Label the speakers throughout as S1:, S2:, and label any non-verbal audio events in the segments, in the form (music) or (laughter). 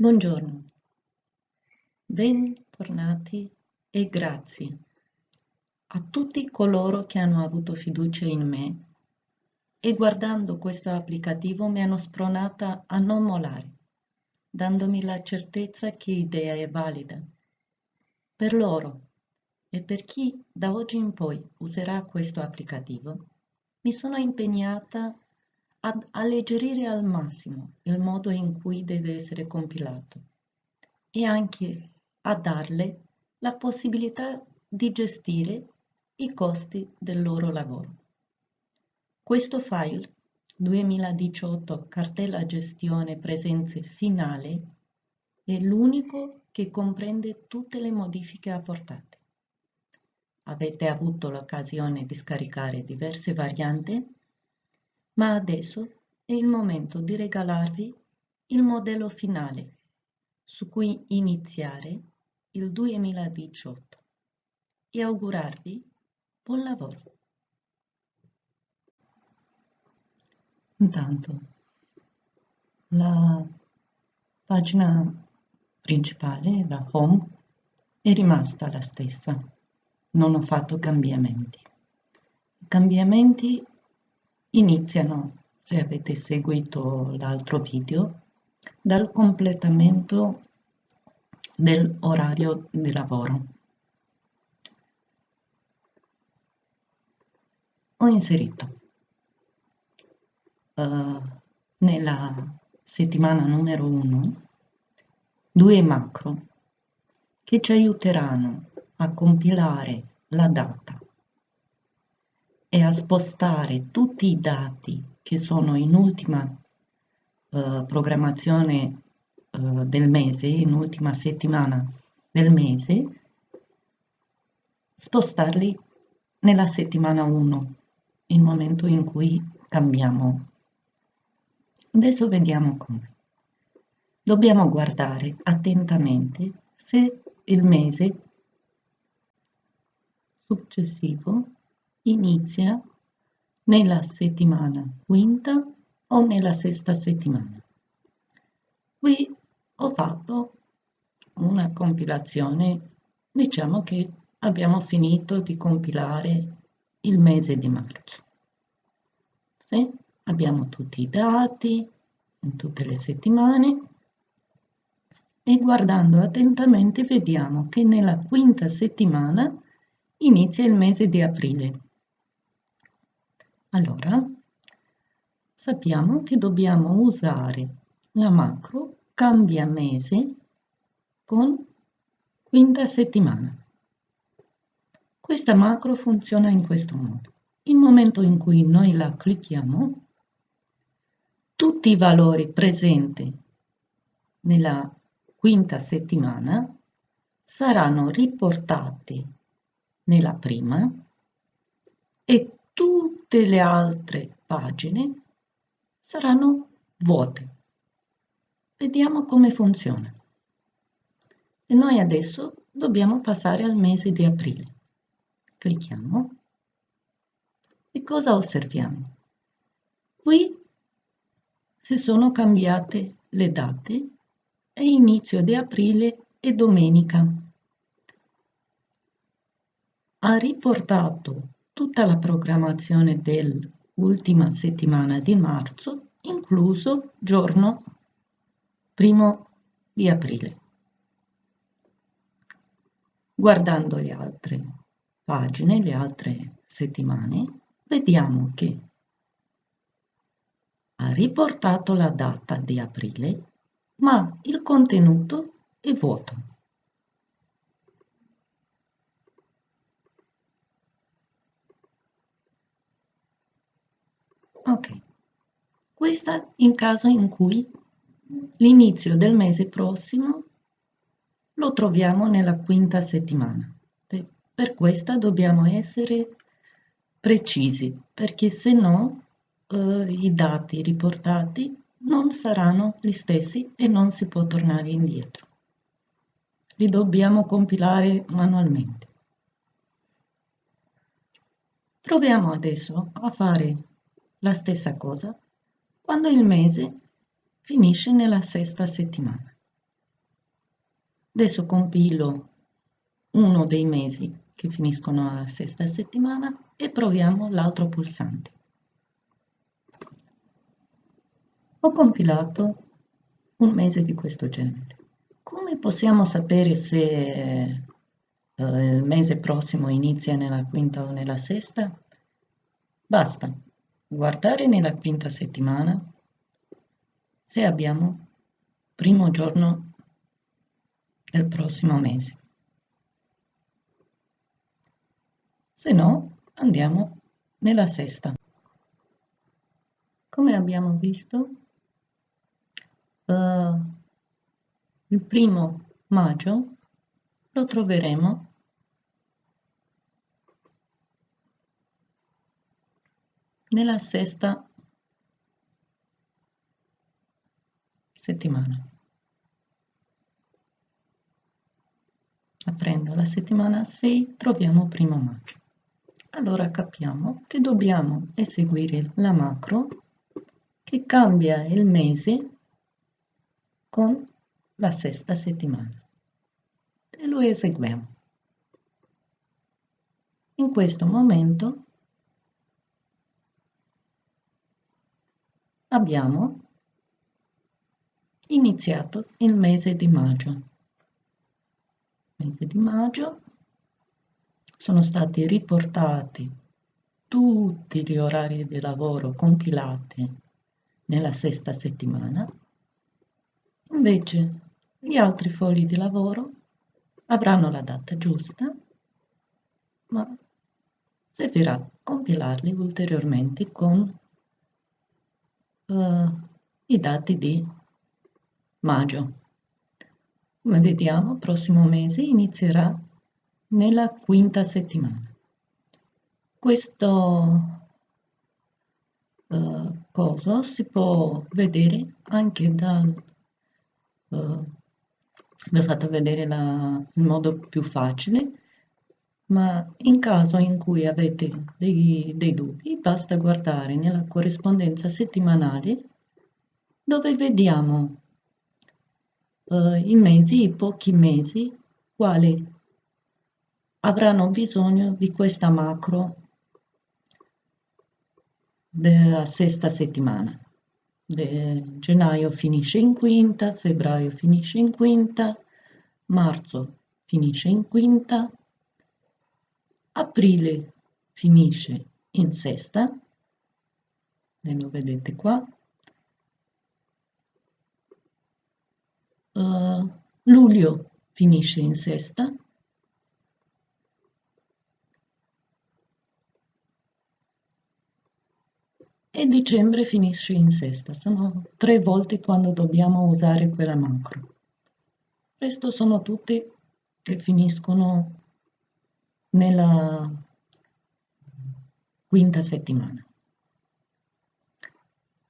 S1: Buongiorno, bentornati e grazie a tutti coloro che hanno avuto fiducia in me e guardando questo applicativo mi hanno spronata a non mollare, dandomi la certezza che l'idea è valida. Per loro e per chi da oggi in poi userà questo applicativo, mi sono impegnata ad alleggerire al massimo il modo in cui deve essere compilato e anche a darle la possibilità di gestire i costi del loro lavoro. Questo file 2018 cartella gestione presenze finale è l'unico che comprende tutte le modifiche apportate. Avete avuto l'occasione di scaricare diverse varianti ma adesso è il momento di regalarvi il modello finale su cui iniziare il 2018 e augurarvi buon lavoro. Intanto la pagina principale, la home, è rimasta la stessa, non ho fatto cambiamenti. I cambiamenti iniziano, se avete seguito l'altro video, dal completamento dell'orario di lavoro. Ho inserito uh, nella settimana numero 1 due macro che ci aiuteranno a compilare la data e a spostare tutti i dati che sono in ultima eh, programmazione eh, del mese, in ultima settimana del mese, spostarli nella settimana 1, il momento in cui cambiamo. Adesso vediamo come. Dobbiamo guardare attentamente se il mese successivo inizia nella settimana quinta o nella sesta settimana. Qui ho fatto una compilazione, diciamo che abbiamo finito di compilare il mese di marzo. Sì, abbiamo tutti i dati in tutte le settimane e guardando attentamente vediamo che nella quinta settimana inizia il mese di aprile. Allora, sappiamo che dobbiamo usare la macro cambia mese con quinta settimana. Questa macro funziona in questo modo. Il momento in cui noi la clicchiamo, tutti i valori presenti nella quinta settimana saranno riportati nella prima e tutte le altre pagine saranno vuote. Vediamo come funziona. E noi adesso dobbiamo passare al mese di aprile. Clicchiamo. E cosa osserviamo? Qui si sono cambiate le date e inizio di aprile e domenica. Ha riportato tutta la programmazione dell'ultima settimana di marzo, incluso giorno primo di aprile. Guardando le altre pagine, le altre settimane, vediamo che ha riportato la data di aprile, ma il contenuto è vuoto. Ok, questa in caso in cui l'inizio del mese prossimo lo troviamo nella quinta settimana. Per questa dobbiamo essere precisi, perché se no eh, i dati riportati non saranno gli stessi e non si può tornare indietro. Li dobbiamo compilare manualmente. Proviamo adesso a fare la stessa cosa quando il mese finisce nella sesta settimana. Adesso compilo uno dei mesi che finiscono alla sesta settimana e proviamo l'altro pulsante. Ho compilato un mese di questo genere. Come possiamo sapere se eh, il mese prossimo inizia nella quinta o nella sesta? Basta guardare nella quinta settimana se abbiamo primo giorno del prossimo mese. Se no, andiamo nella sesta. Come abbiamo visto, uh, il primo maggio lo troveremo nella sesta settimana. Aprendo la settimana 6 troviamo primo maggio. Allora capiamo che dobbiamo eseguire la macro che cambia il mese con la sesta settimana e lo eseguiamo. In questo momento abbiamo iniziato il mese di maggio. Mese di maggio sono stati riportati tutti gli orari di lavoro compilati nella sesta settimana, invece gli altri fogli di lavoro avranno la data giusta, ma servirà compilarli ulteriormente con uh, i dati di maggio. Come vediamo, il prossimo mese inizierà nella quinta settimana. Questo uh, coso si può vedere anche dal... Uh, vi ho fatto vedere la, il modo più facile, ma in caso in cui avete dei, dei dubbi basta guardare nella corrispondenza settimanale dove vediamo uh, i mesi, i pochi mesi, quali avranno bisogno di questa macro della sesta settimana. De gennaio finisce in quinta, febbraio finisce in quinta, marzo finisce in quinta, aprile finisce in sesta, e lo vedete qua, uh, luglio finisce in sesta, e dicembre finisce in sesta. Sono tre volte quando dobbiamo usare quella macro. Questo sono tutte che finiscono nella quinta settimana.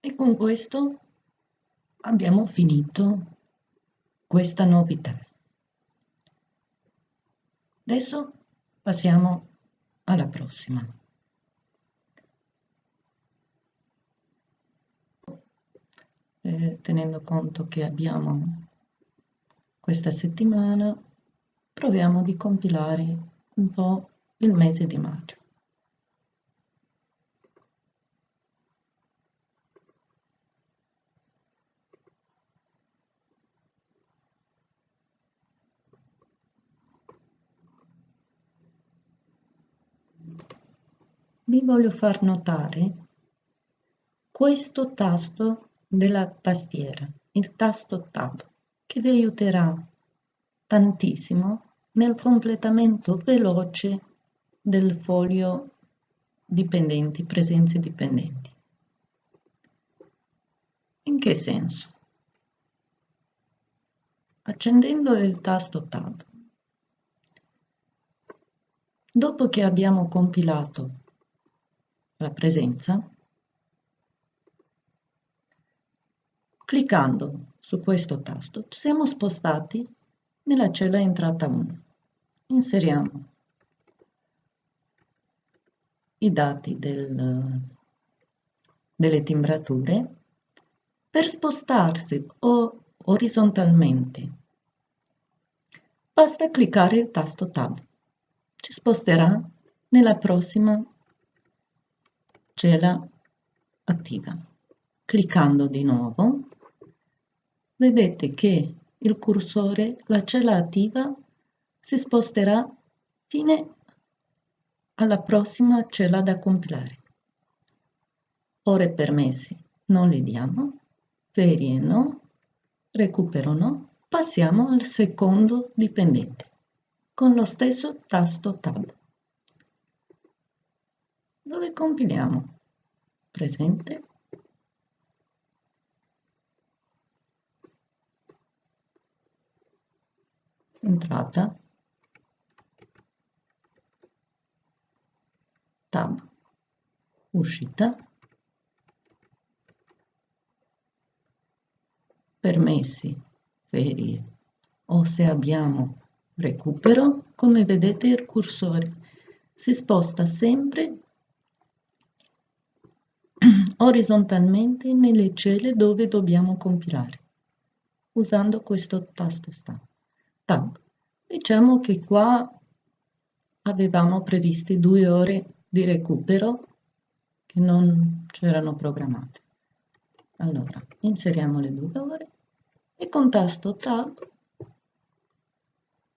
S1: E con questo abbiamo finito questa novità. Adesso passiamo alla prossima. Eh, tenendo conto che abbiamo questa settimana, proviamo di compilare un po' il mese di maggio. Vi voglio far notare questo tasto della tastiera, il tasto Tab, che vi aiuterà tantissimo nel completamento veloce del foglio dipendenti, presenze dipendenti. In che senso? Accendendo il tasto Tab, dopo che abbiamo compilato la presenza, cliccando su questo tasto siamo spostati nella cella entrata 1. Inseriamo i dati del, delle timbrature per spostarsi o orizzontalmente basta cliccare il tasto Tab. Ci sposterà nella prossima cella attiva. Cliccando di nuovo, vedete che il cursore, la cella attiva, si sposterà fino alla prossima cella da compilare. Ore permessi non li diamo, ferie no, recupero no, passiamo al secondo dipendente con lo stesso tasto Tab. Dove compiliamo? Presente. Entrata. Tab. Uscita. Permessi, ferie o se abbiamo recupero, come vedete il cursore si sposta sempre (clears throat) orizzontalmente nelle celle dove dobbiamo compilare, usando questo tasto Tab. Diciamo che qua avevamo previsti due ore di recupero che non c'erano programmate. Allora, inseriamo le due ore e con tasto Tab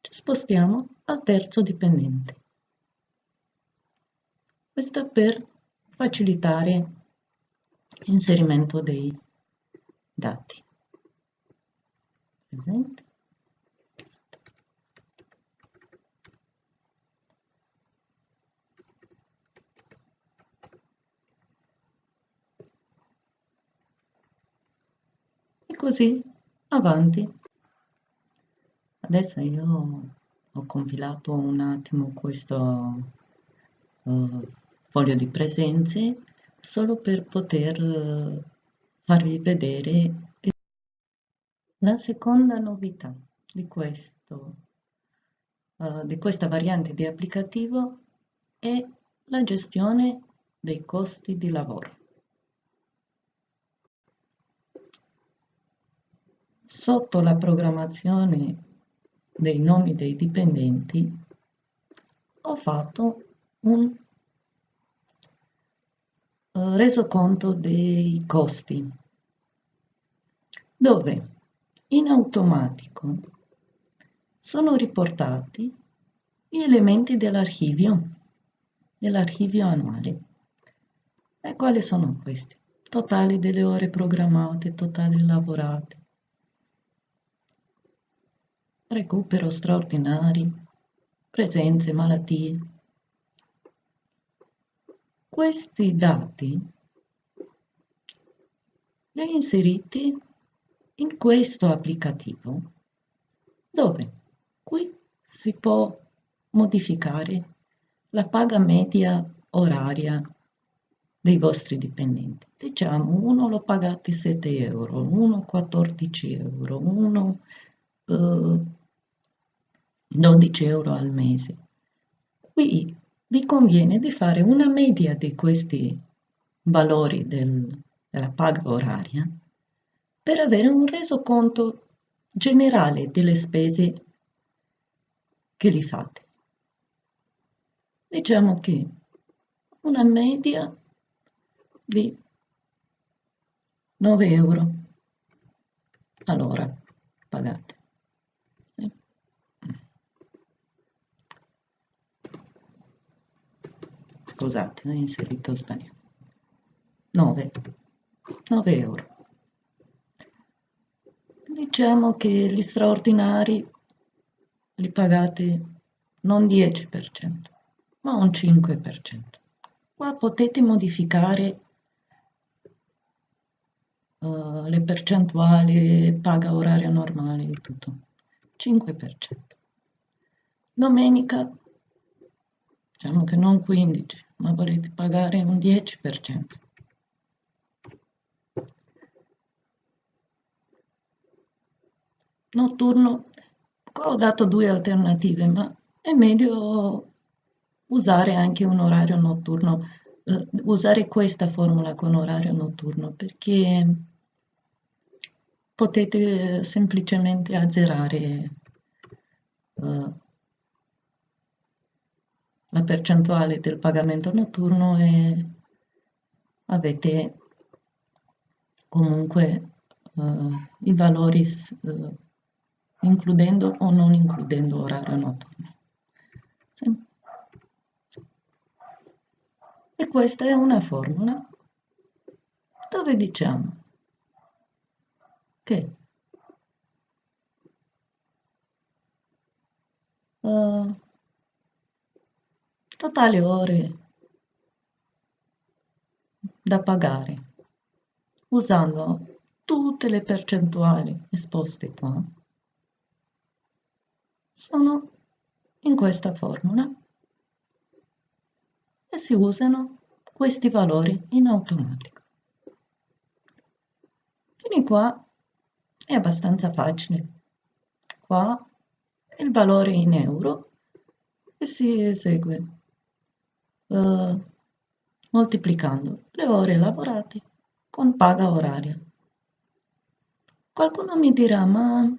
S1: ci spostiamo al terzo dipendente. Questo per facilitare l'inserimento dei dati. Presente? E così avanti. Adesso io ho compilato un attimo questo uh, foglio di presenze solo per poter uh, farvi vedere la seconda novità di, questo, uh, di questa variante di applicativo è la gestione dei costi di lavoro. Sotto la programmazione dei nomi dei dipendenti ho fatto un uh, resoconto dei costi dove in automatico sono riportati gli elementi dell'archivio dell'archivio annuale e quali sono questi? totali delle ore programmate, totali lavorate recupero straordinari, presenze, malattie. Questi dati li ho inseriti in questo applicativo dove qui si può modificare la paga media oraria dei vostri dipendenti. Diciamo, uno lo pagate 7 euro, uno 14 euro, uno eh, 12 euro al mese. Qui vi conviene di fare una media di questi valori del, della paga oraria per avere un resoconto generale delle spese che li fate. Diciamo che una media di 9 euro all'ora pagate. Scusate, ho inserito sbagliato. 9, 9 euro. Diciamo che gli straordinari li pagate non 10%, ma un 5%. Qua potete modificare uh, le percentuali, paga oraria normale e tutto. 5%. Domenica, diciamo che non 15, ma volete pagare un 10%. Notturno, ho dato due alternative, ma è meglio usare anche un orario notturno, eh, usare questa formula con orario notturno perché potete semplicemente azzerare uh, la percentuale del pagamento notturno e avete comunque uh, i valori uh, includendo o non includendo orario notturno. Sì. E questa è una formula dove diciamo che uh, totale ore da pagare usando tutte le percentuali esposte qua sono in questa formula e si usano questi valori in automatico. Fino qua è abbastanza facile. Qua il valore in euro e si esegue uh, moltiplicando le ore lavorate con paga oraria. Qualcuno mi dirà, ma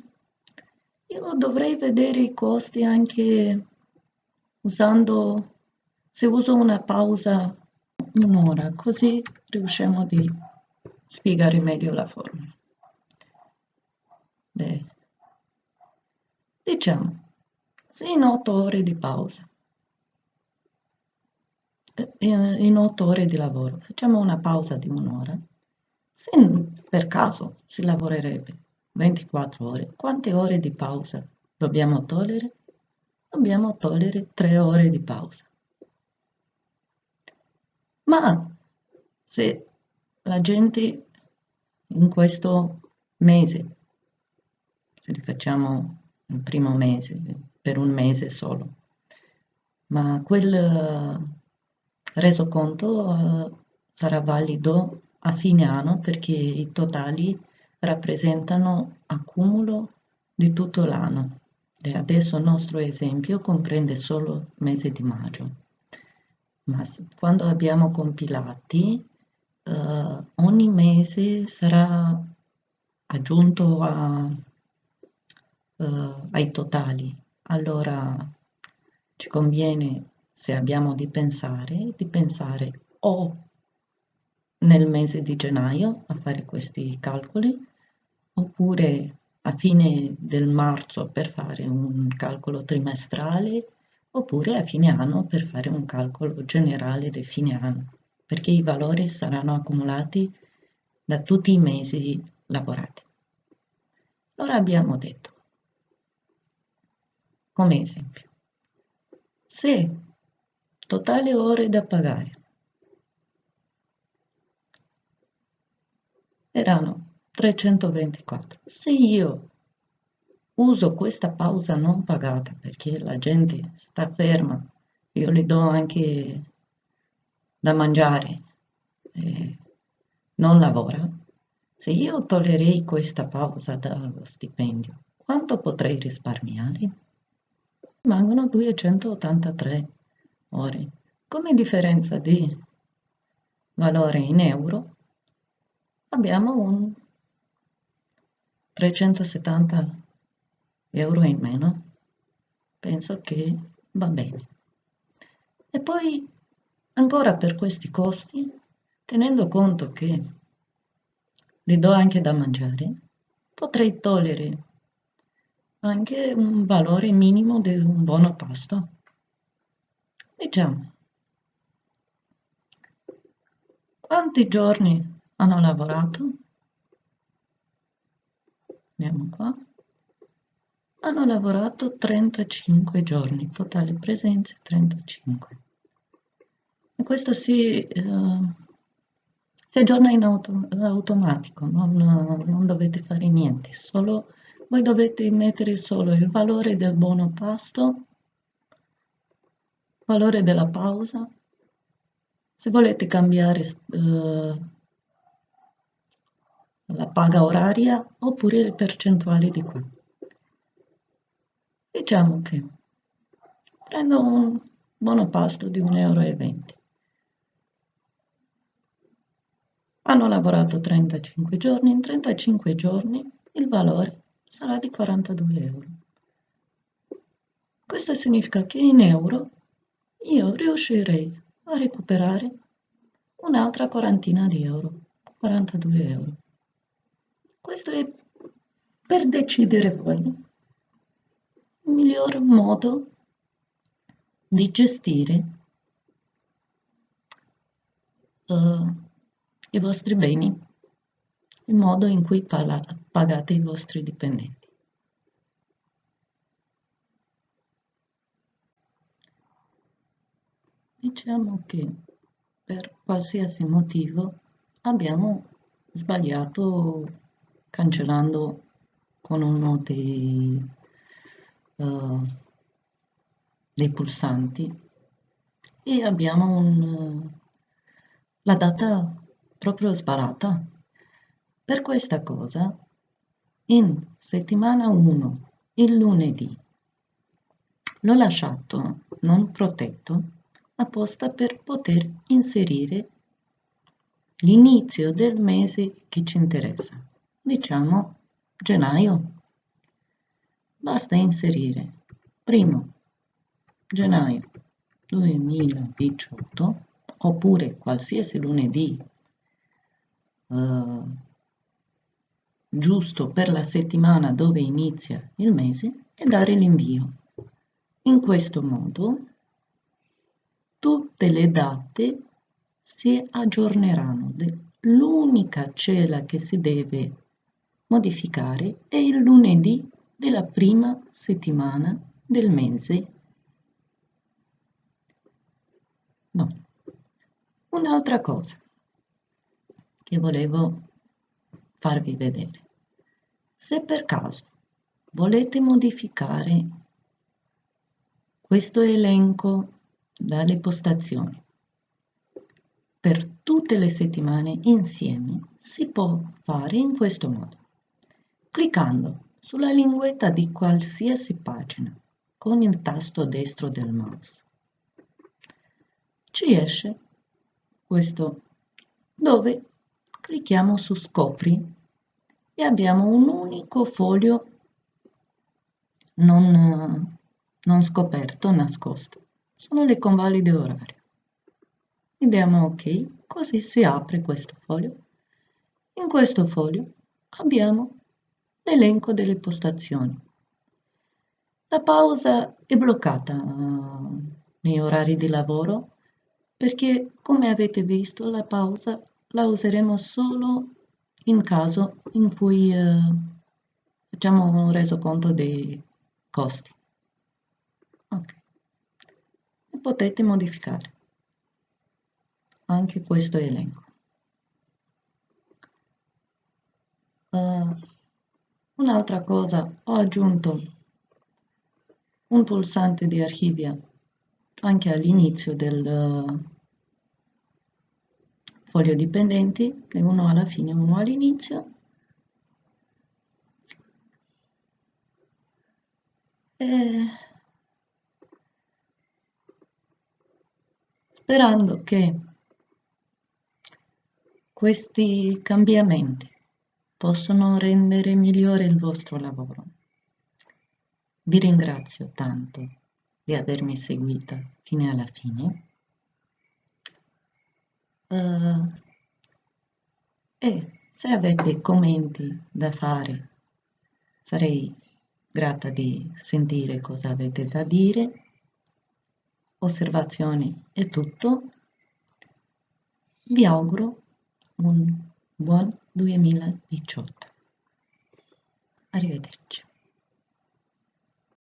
S1: io dovrei vedere i costi anche usando, se uso una pausa un'ora, così riusciamo a spiegare meglio la formula. Beh, diciamo, se in otto ore di pausa, eh, in otto ore di lavoro, facciamo una pausa di un'ora, se per caso si lavorerebbe 24 ore, quante ore di pausa dobbiamo togliere? Dobbiamo togliere 3 ore di pausa. Ma se la gente in questo mese, se li facciamo il primo mese, per un mese solo, ma quel resoconto uh, sarà valido a fine anno perché i totali rappresentano accumulo di tutto l'anno. E adesso il nostro esempio comprende solo il mese di maggio ma quando abbiamo compilati eh, ogni mese sarà aggiunto a, eh, ai totali. Allora ci conviene, se abbiamo di pensare, di pensare o nel mese di gennaio a fare questi calcoli, oppure a fine del marzo per fare un calcolo trimestrale oppure a fine anno per fare un calcolo generale del fine anno, perché i valori saranno accumulati da tutti i mesi lavorati. Allora abbiamo detto, come esempio, se totale ore da pagare. Erano 324, se io uso questa pausa non pagata perché la gente sta ferma, io le do anche da mangiare, eh, non lavora, se io toglierei questa pausa dallo stipendio, quanto potrei risparmiare? Rimangono 283 ore. Come differenza di valore in euro abbiamo un 370 euro in meno, penso che va bene. E poi ancora per questi costi, tenendo conto che li do anche da mangiare, potrei togliere anche un valore minimo di un buono pasto. Diciamo, quanti giorni hanno lavorato? Andiamo qua hanno lavorato 35 giorni, totale presenze 35. E questo si, eh, si aggiorna in auto, automatico, non, non dovete fare niente, solo, voi dovete mettere solo il valore del buono pasto, valore della pausa, se volete cambiare eh, la paga oraria oppure le percentuali di qua. Diciamo che prendo un buono pasto di 1,20 euro. Hanno lavorato 35 giorni, in 35 giorni il valore sarà di 42 euro. Questo significa che in euro io riuscirei a recuperare un'altra quarantina di euro, 42 euro. Questo è per decidere voi il miglior modo di gestire uh, i vostri beni, il modo in cui pagate i vostri dipendenti. Diciamo che per qualsiasi motivo abbiamo sbagliato cancellando con uno dei, uh, dei pulsanti e abbiamo un, la data proprio sparata. Per questa cosa, in settimana 1, il lunedì, l'ho lasciato non protetto apposta per poter inserire l'inizio del mese che ci interessa, diciamo gennaio. Basta inserire primo gennaio 2018 oppure qualsiasi lunedì eh, giusto per la settimana dove inizia il mese e dare l'invio. In questo modo tutte le date si aggiorneranno. L'unica cella che si deve modificare è il lunedì della prima settimana del mese. No. Un'altra cosa che volevo farvi vedere. Se per caso volete modificare questo elenco dalle postazioni. Per tutte le settimane insieme si può fare in questo modo cliccando sulla linguetta di qualsiasi pagina con il tasto destro del mouse. Ci esce questo dove clicchiamo su scopri e abbiamo un unico foglio non, non scoperto, nascosto sono le convalide orarie. E diamo ok, così si apre questo foglio. In questo foglio abbiamo l'elenco delle postazioni. La pausa è bloccata uh, nei orari di lavoro perché, come avete visto, la pausa la useremo solo in caso in cui uh, facciamo un resoconto dei costi. Ok potete modificare anche questo elenco. Uh, un'altra cosa, ho aggiunto un pulsante di archivia anche all'inizio del uh, foglio dipendenti, uno alla fine e uno all'inizio. E sperando che questi cambiamenti possano rendere migliore il vostro lavoro. Vi ringrazio tanto di avermi seguita fino alla fine uh, e se avete commenti da fare sarei grata di sentire cosa avete da dire osservazioni è tutto. Vi auguro un buon 2018. Arrivederci.